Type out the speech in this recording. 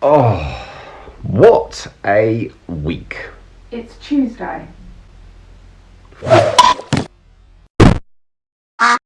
Oh, what a week. It's Tuesday.